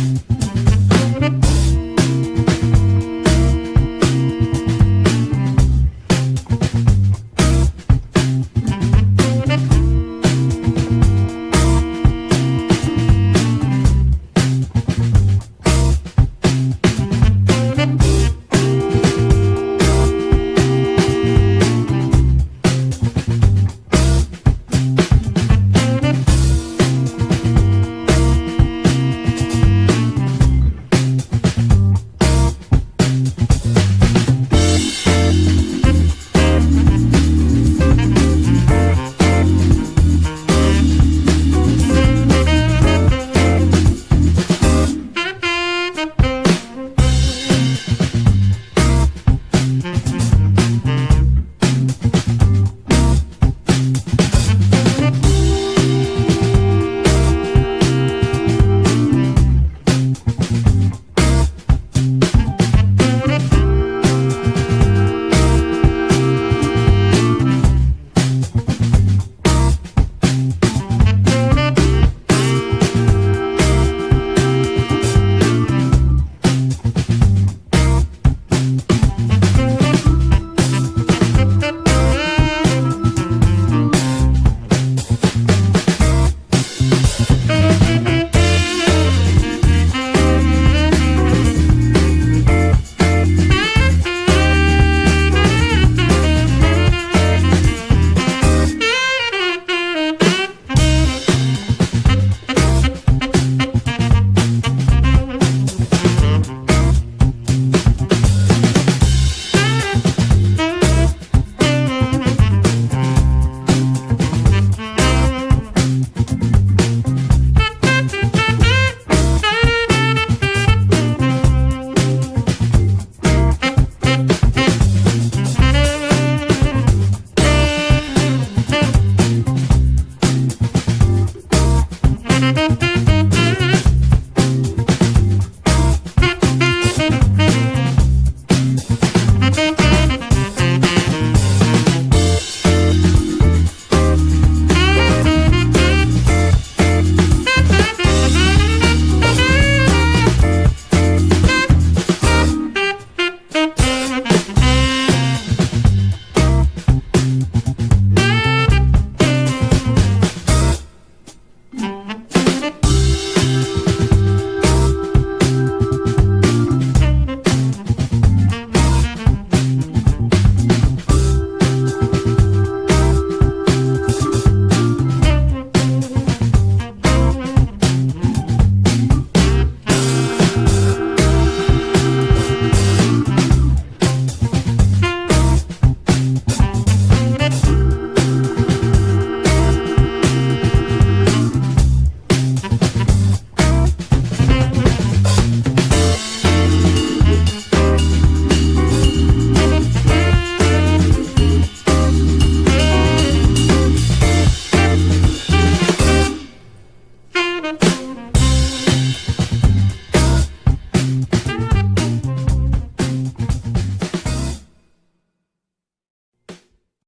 Mm-hmm.